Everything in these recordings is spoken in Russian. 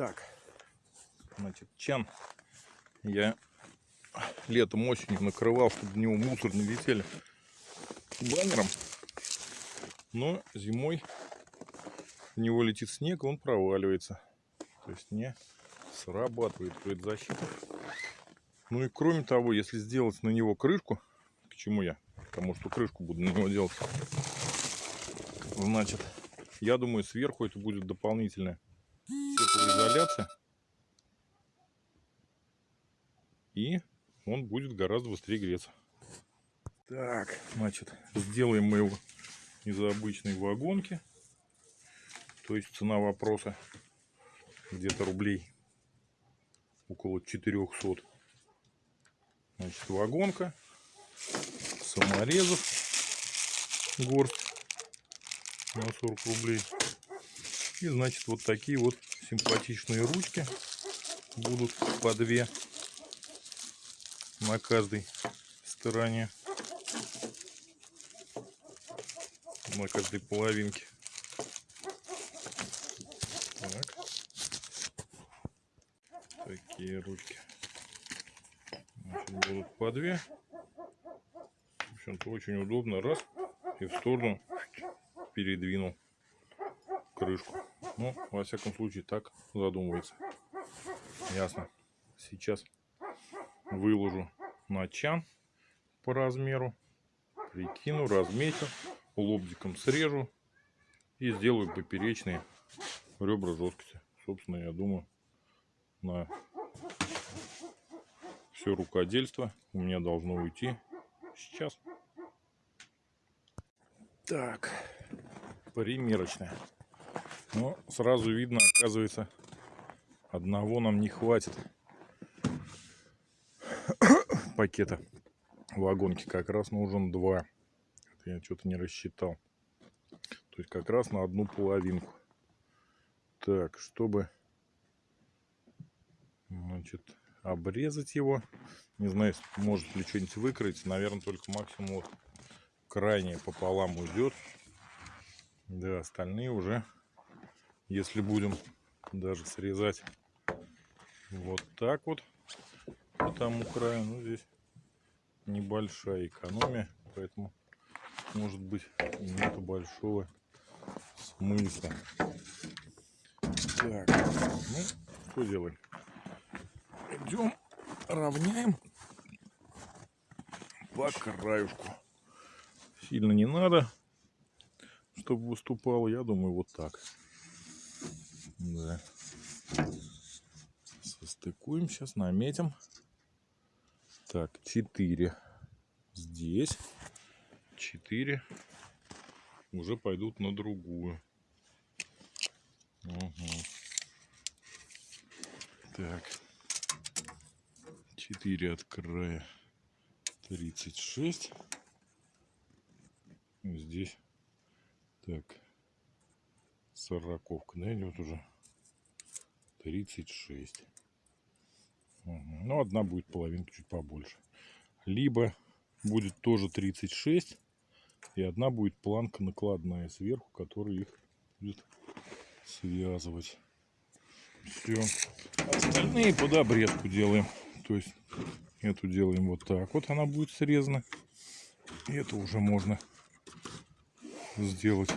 Так, значит, чан я летом осенью накрывал, чтобы в него мусор не летели баннером. Но зимой в него летит снег, он проваливается. То есть не срабатывает предзащита. Ну и кроме того, если сделать на него крышку, к чему я? Потому что крышку буду на него делать. Значит, я думаю, сверху это будет дополнительная теплоизоляция. И он будет гораздо быстрее греться. Так, значит, сделаем мы его из обычной вагонки. То есть цена вопроса где-то рублей около 400. Значит, вагонка, саморезов горсть на 40 рублей. И, значит, вот такие вот симпатичные ручки будут по две на каждой стороне. На каждой половинке. Так. Такие ручки. Значит, будут по две. В общем-то, очень удобно. Раз. И в сторону передвинул крышку. Ну, во всяком случае, так задумывается. Ясно. Сейчас выложу на чан по размеру. Прикину, разметю. Лобзиком срежу. И сделаю поперечные ребра жесткости. Собственно, я думаю, на все рукодельство у меня должно уйти сейчас. Так, примерочная. Но сразу видно, оказывается, одного нам не хватит пакета вагонки. Как раз нужен два. Это я что-то не рассчитал. То есть как раз на одну половинку. Так, чтобы значит, обрезать его. Не знаю, может ли что-нибудь выкрыть. Наверное, только максимум вот крайне пополам уйдет. Да, остальные уже, если будем даже срезать вот так вот по тому краю, ну здесь небольшая экономия, поэтому может быть нету большого смысла. Так, ну что делаем? Идем, равняем по краюшку. Сильно не надо, чтобы выступал. Я думаю, вот так. Да. Состыкуем сейчас, наметим. Так, 4 здесь. 4 уже пойдут на другую. Угу. Так. 4 от края 36. Здесь так сороковка, да, идет уже 36. Угу. Ну, одна будет половинка чуть побольше. Либо будет тоже 36, и одна будет планка накладная сверху, которая их будет связывать. Все. Остальные под обрезку делаем. То есть эту делаем вот так. Вот она будет срезана. И это уже можно сделать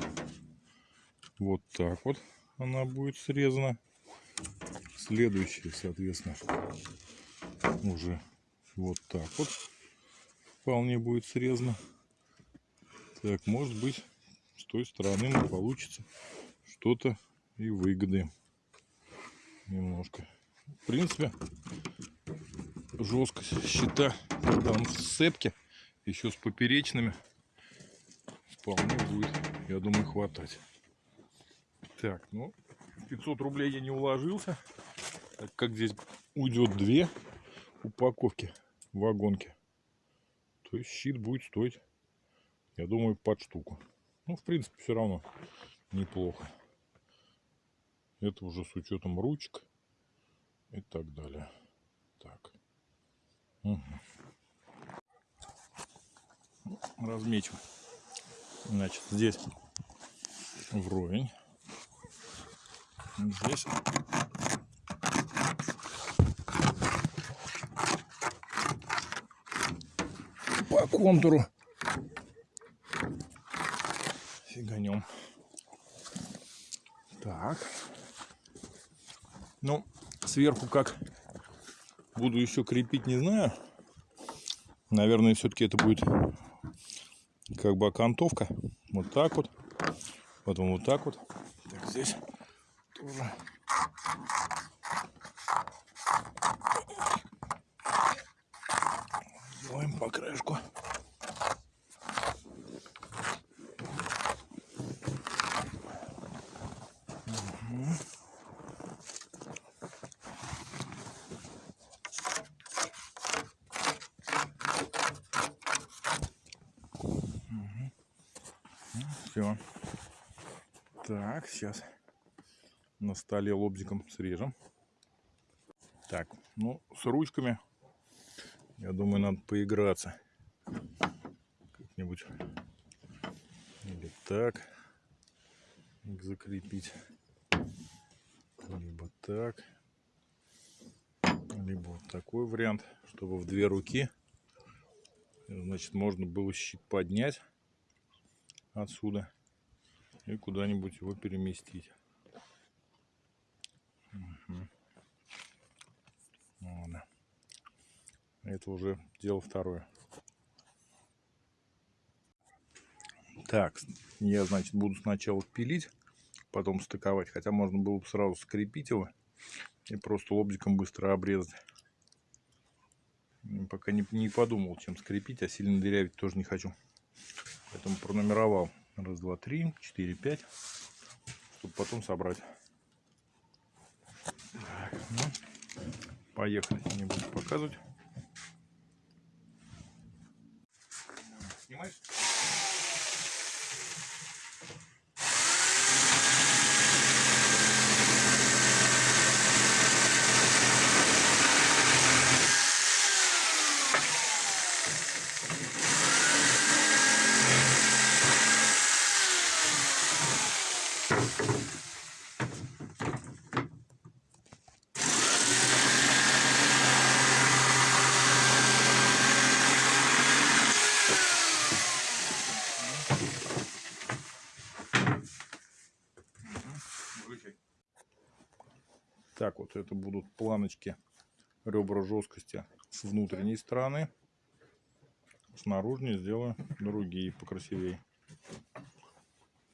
вот так вот. Она будет срезана. Следующая, соответственно, уже вот так вот вполне будет срезано. Так, может быть, с той стороны нам получится что-то и выгоды немножко. В принципе, жесткость щита, он в сцепке, еще с поперечными, вполне будет, я думаю, хватать. Так, ну, 500 рублей я не уложился, так как здесь уйдет две упаковки вагонки, то есть щит будет стоить, я думаю, под штуку. Ну, в принципе, все равно неплохо. Это уже с учетом ручек и так далее. Так. Угу. Размечу. Значит, здесь вровень. Здесь контуру. Фиганем. Так. Ну, сверху как буду еще крепить, не знаю. Наверное, все-таки это будет как бы окантовка. Вот так вот. Потом вот так вот. Так, здесь тоже. Краешку. Мгм. Все. Так, сейчас на столе лобзиком срежем. Так, ну, с ручками, я думаю, надо поиграться. Как-нибудь. Или так. их Закрепить. Либо так. Либо вот такой вариант, чтобы в две руки. Значит, можно было щит поднять отсюда и куда-нибудь его переместить. Это уже дело второе. Так, я, значит, буду сначала пилить, потом стыковать. Хотя можно было бы сразу скрепить его и просто лобзиком быстро обрезать. Пока не, не подумал, чем скрепить, а сильно дырявить тоже не хочу. Поэтому пронумеровал. Раз, два, три, четыре, пять. Чтобы потом собрать. Так, ну, поехали. Не буду показывать. Это будут планочки ребра жесткости с внутренней стороны. С наружной сделаю другие покрасивее.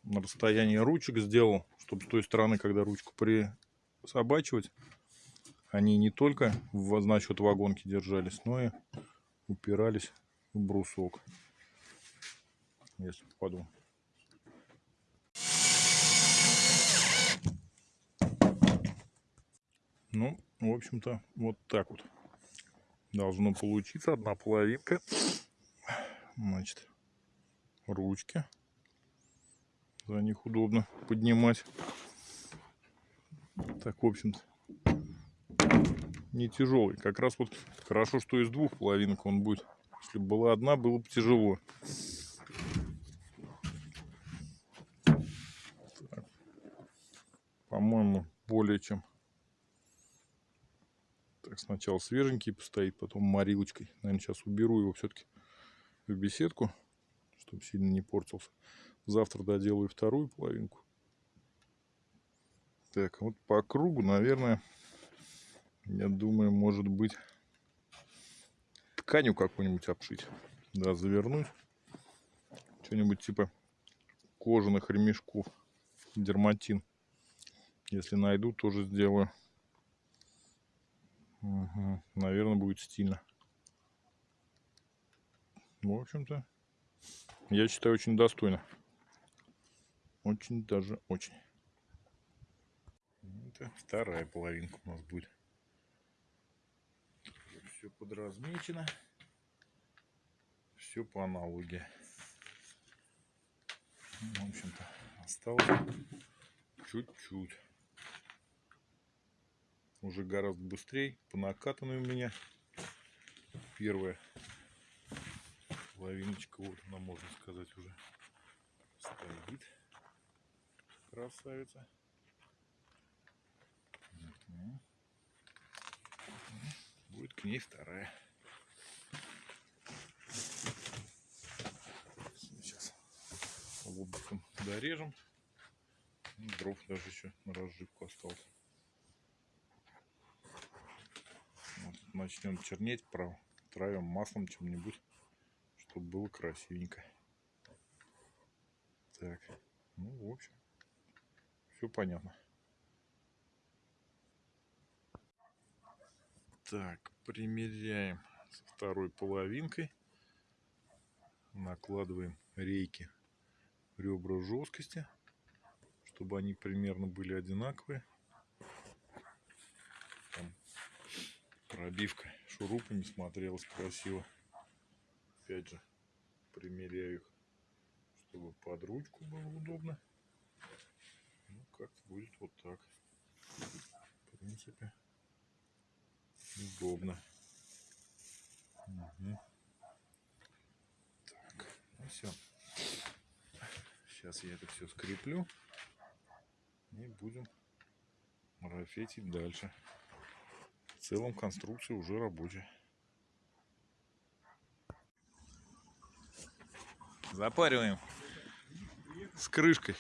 На расстоянии ручек сделал, чтобы с той стороны, когда ручку присобачивать, они не только в, за счет вагонки держались, но и упирались в брусок. Если попаду. Ну, в общем-то, вот так вот должно получиться. Одна половинка. Значит, ручки. За них удобно поднимать. Так, в общем-то, не тяжелый. Как раз вот хорошо, что из двух половинок он будет. Если бы была одна, было бы тяжело. По-моему, более чем так, сначала свеженький постоит, потом морилочкой. Наверное, сейчас уберу его все-таки в беседку, чтобы сильно не портился. Завтра доделаю вторую половинку. Так, вот по кругу, наверное, я думаю, может быть, тканью какую-нибудь обшить. Да, завернуть. Что-нибудь типа кожаных ремешков. Дерматин. Если найду, тоже сделаю. Угу. Наверное, будет стильно. В общем-то, я считаю, очень достойно. Очень даже очень. Это вторая половинка у нас будет. Все подразмечено. Все по аналогии. В общем-то, осталось чуть-чуть уже гораздо быстрее, по накатанной у меня. Первая половиночка, вот она, можно сказать, уже стоит. Красавица. Будет к ней вторая. Сейчас лобиком дорежем. Дров даже еще на разживку осталось. Начнем чернеть, травим маслом чем-нибудь, чтобы было красивенько. Так, ну, в общем, все понятно. Так, примеряем со второй половинкой. Накладываем рейки ребра жесткости, чтобы они примерно были одинаковые. Пробивка шурупами смотрелась красиво. Опять же, примеряю их, чтобы под ручку было удобно. Ну, как-то будет вот так. В принципе, удобно. Угу. Так, ну все. Сейчас я это все скреплю. И будем марафетить дальше. В целом конструкция уже рабочая. Запариваем с крышкой.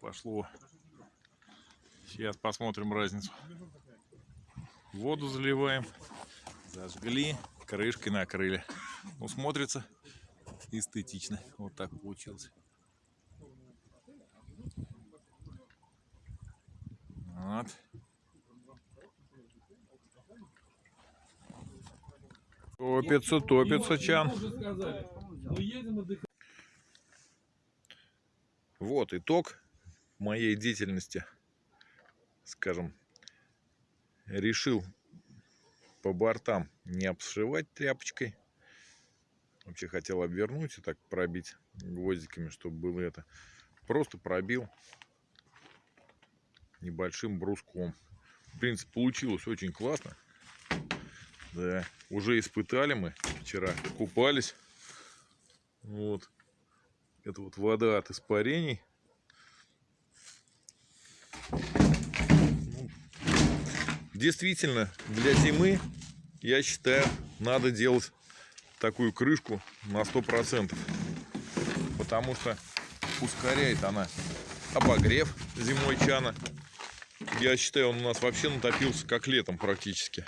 Пошло. Сейчас посмотрим разницу. Воду заливаем. Зажгли, крышкой накрыли. Ну, смотрится эстетично. Вот так получилось. Вот. Топится, топится чан. Вот итог моей деятельности. Скажем, решил по бортам не обшивать тряпочкой. Вообще хотел обвернуть и так пробить гвоздиками, чтобы было это. Просто пробил небольшим бруском. В принципе, получилось очень классно. Да, уже испытали мы вчера, купались. Вот. Это вот вода от испарений. Действительно, для зимы, я считаю, надо делать такую крышку на 100%. Потому что ускоряет она обогрев зимой чана. Я считаю, он у нас вообще натопился как летом практически.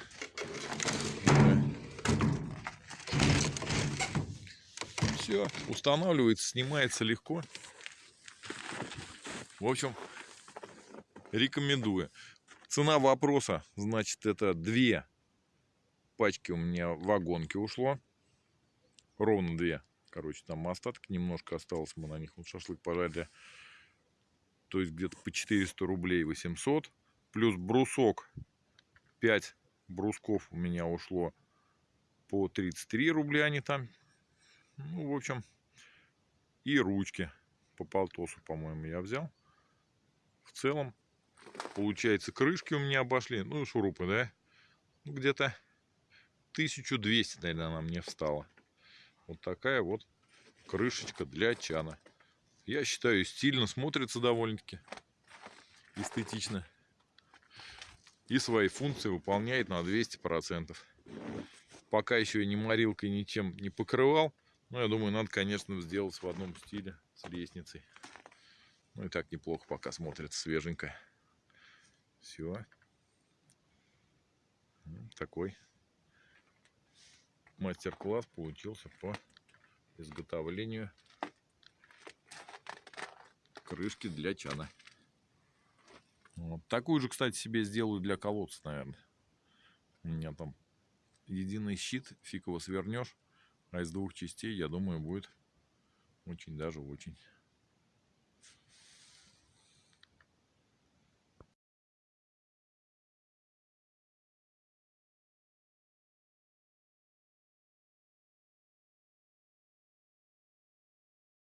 Все, устанавливается, снимается легко. В общем, рекомендую. Цена вопроса, значит, это две пачки у меня в вагонке ушло. Ровно две. Короче, там остатки немножко осталось. Мы на них вот шашлык пожарили. То есть где-то по 400 рублей 800. Плюс брусок. 5 брусков у меня ушло по 33 рубля они там. Ну, в общем, и ручки по полтосу, по-моему, я взял. В целом, Получается, крышки у меня обошли. Ну, шурупы, да? Ну, где-то 1200, наверное, она мне встала. Вот такая вот крышечка для чана. Я считаю, стильно смотрится довольно-таки. Эстетично. И свои функции выполняет на 200%. Пока еще я ни морилкой, ничем не покрывал. Но я думаю, надо, конечно, сделать в одном стиле с лестницей. Ну и так неплохо пока смотрится свеженько. Все. Такой мастер-класс получился по изготовлению крышки для чана. Вот. Такую же, кстати, себе сделаю для колодца, наверное. У меня там единый щит, фиг его свернешь. А из двух частей, я думаю, будет очень даже очень